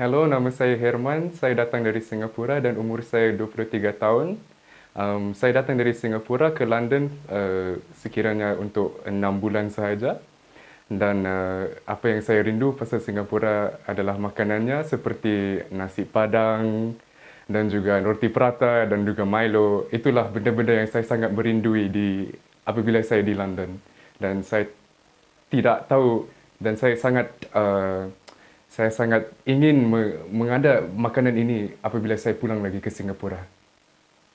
Hello, nama saya Herman. Saya datang dari Singapura dan umur saya 23 tahun. Um, saya datang dari Singapura ke London uh, sekiranya untuk 6 bulan sahaja. Dan uh, apa yang saya rindu pasal Singapura adalah makanannya seperti nasi padang dan juga roti prata dan juga Milo. Itulah benda-benda yang saya sangat merindui di apabila saya di London. Dan saya tidak tahu dan saya sangat uh, saya sangat ingin mengada makanan ini apabila saya pulang lagi ke Singapura.